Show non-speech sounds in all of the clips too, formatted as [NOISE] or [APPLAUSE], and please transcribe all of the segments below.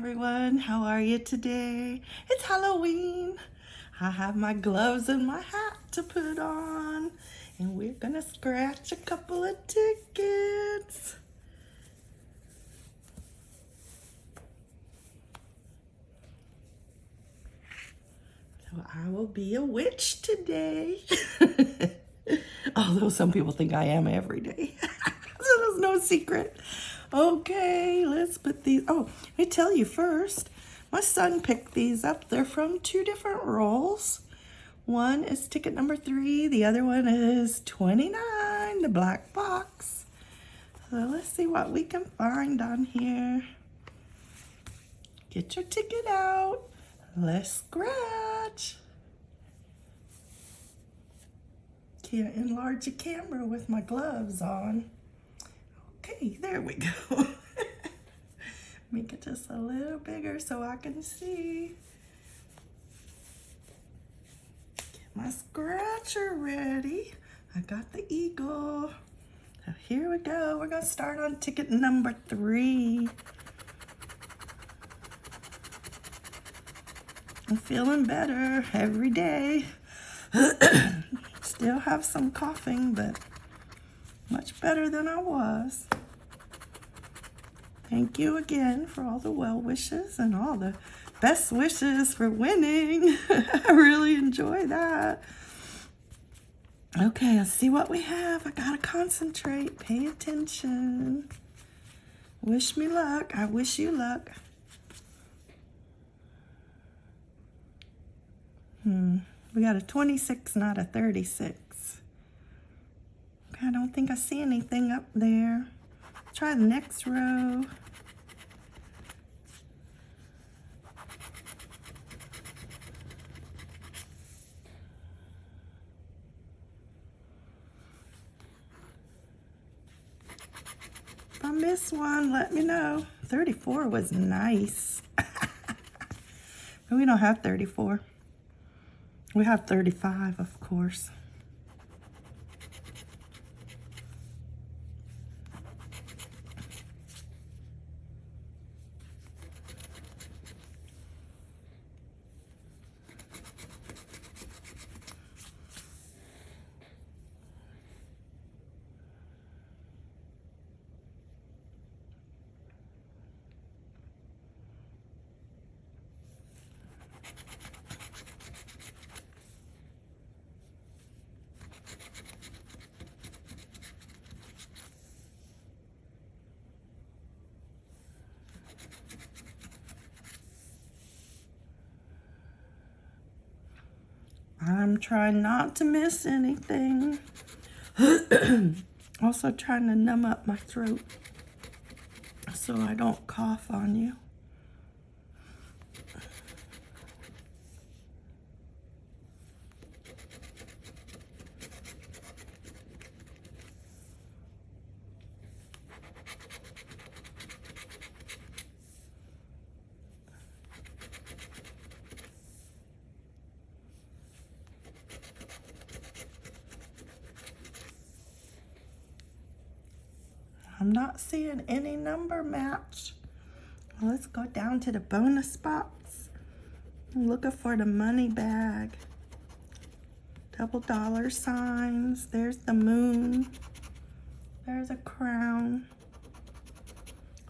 everyone. How are you today? It's Halloween. I have my gloves and my hat to put on. And we're gonna scratch a couple of tickets. So I will be a witch today. [LAUGHS] Although some people think I am every day. [LAUGHS] so there's no secret. Okay, let's put these. Oh, I tell you first, my son picked these up. They're from two different rolls. One is ticket number three. The other one is 29, the black box. So let's see what we can find on here. Get your ticket out. Let's scratch. Can't enlarge the camera with my gloves on. There we go. [LAUGHS] Make it just a little bigger so I can see. Get my scratcher ready. I got the eagle. So here we go. We're going to start on ticket number three. I'm feeling better every day. [CLEARS THROAT] Still have some coughing, but much better than I was. Thank you again for all the well wishes and all the best wishes for winning. [LAUGHS] I really enjoy that. Okay, let's see what we have. I gotta concentrate, pay attention. Wish me luck. I wish you luck. Hmm, we got a 26, not a 36. Okay, I don't think I see anything up there. Try the next row. If I miss one, let me know. 34 was nice. [LAUGHS] we don't have 34. We have 35, of course. I'm trying not to miss anything. [CLEARS THROAT] also trying to numb up my throat so I don't cough on you. I'm not seeing any number match. Let's go down to the bonus box. I'm looking for the money bag. Double dollar signs. There's the moon. There's a crown.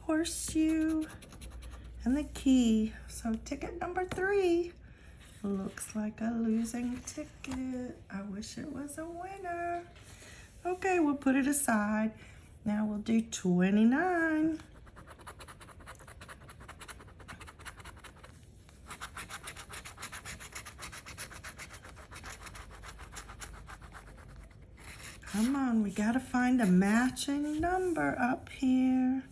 Horseshoe. And the key. So ticket number three looks like a losing ticket. I wish it was a winner. Okay, we'll put it aside. Now we'll do 29. Come on, we gotta find a matching number up here.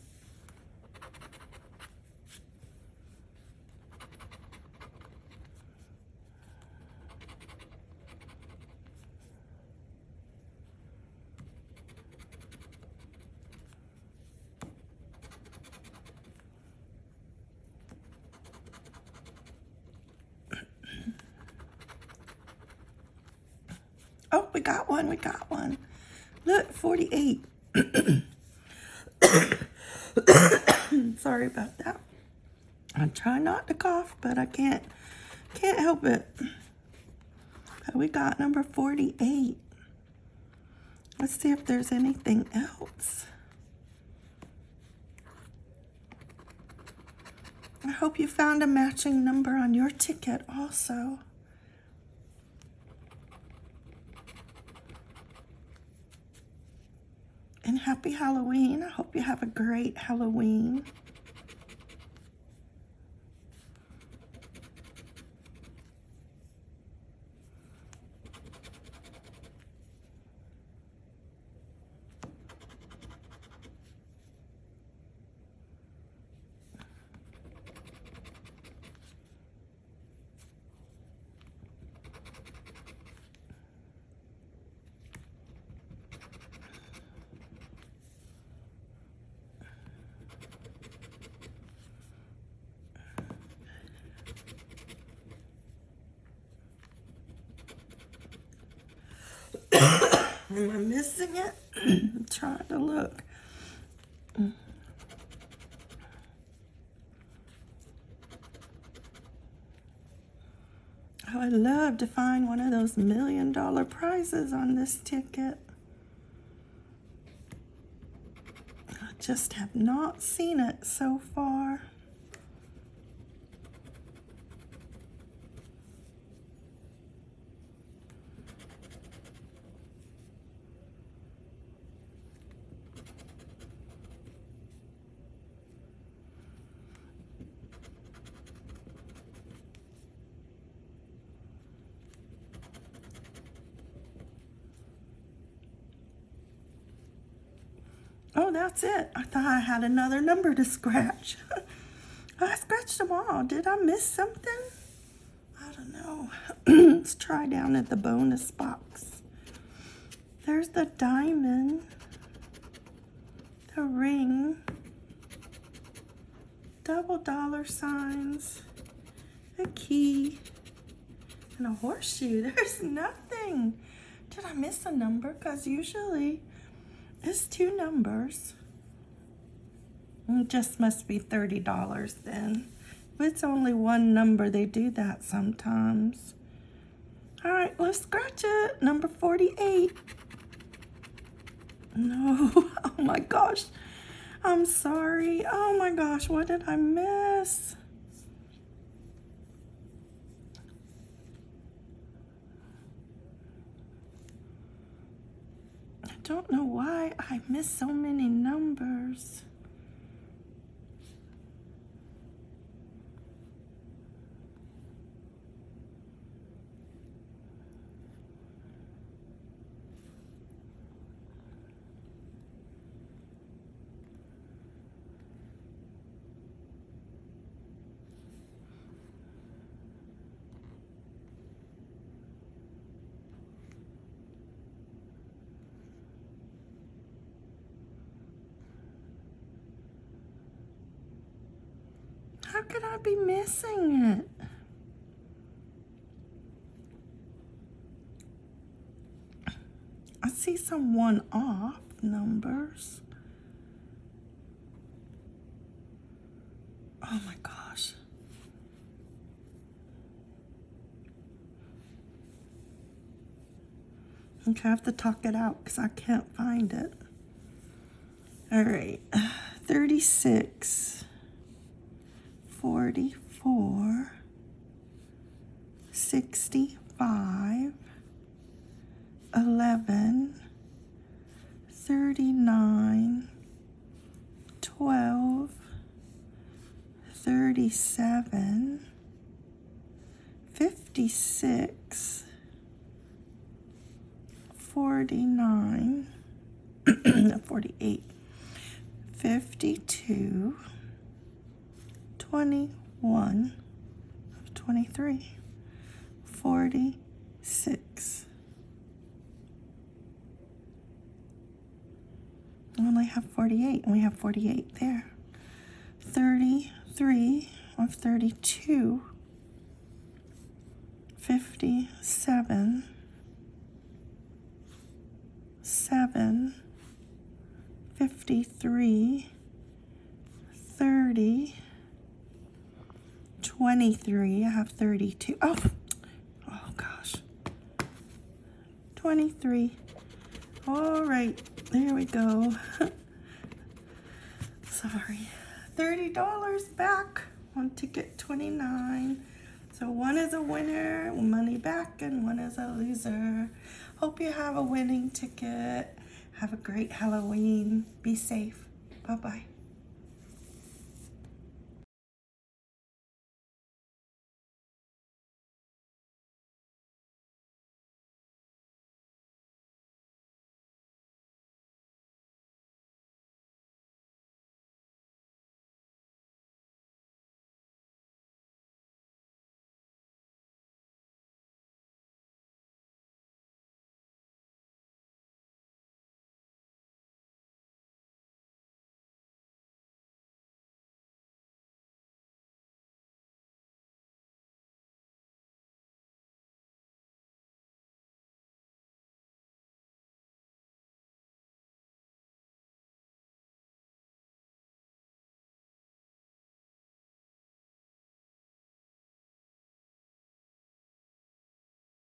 Oh, we got one, we got one. Look, 48. [COUGHS] Sorry about that. I try not to cough, but I can't can't help it. But we got number 48. Let's see if there's anything else. I hope you found a matching number on your ticket also. And happy Halloween. I hope you have a great Halloween. Am I missing it? [CLEARS THROAT] I'm trying to look. Oh, I would love to find one of those million dollar prizes on this ticket. I just have not seen it so far. Oh, that's it. I thought I had another number to scratch. [LAUGHS] I scratched them all. Did I miss something? I don't know. [CLEARS THROAT] Let's try down at the bonus box. There's the diamond, the ring, double dollar signs, a key, and a horseshoe. [LAUGHS] There's nothing. Did I miss a number? Because usually it's two numbers. It just must be $30 then. If it's only one number, they do that sometimes. All right, let's scratch it. Number 48. No, [LAUGHS] oh my gosh. I'm sorry. Oh my gosh, what did I miss? Don't know why I missed so many numbers. How could I be missing it? I see some one-off numbers. Oh my gosh. Okay, I have to talk it out because I can't find it. All right, [SIGHS] 36. 44, 65, 11, 39, 12, 37, 56, 49, [CLEARS THROAT] 48, 52, 21 of 23, 46. I only have 48, and we have 48 there. 33 of 32, 57, 7, 53, 30, 23. I have 32. Oh, oh gosh. 23. All right, there we go. [LAUGHS] Sorry. $30 back on ticket 29. So one is a winner, money back, and one is a loser. Hope you have a winning ticket. Have a great Halloween. Be safe. Bye-bye.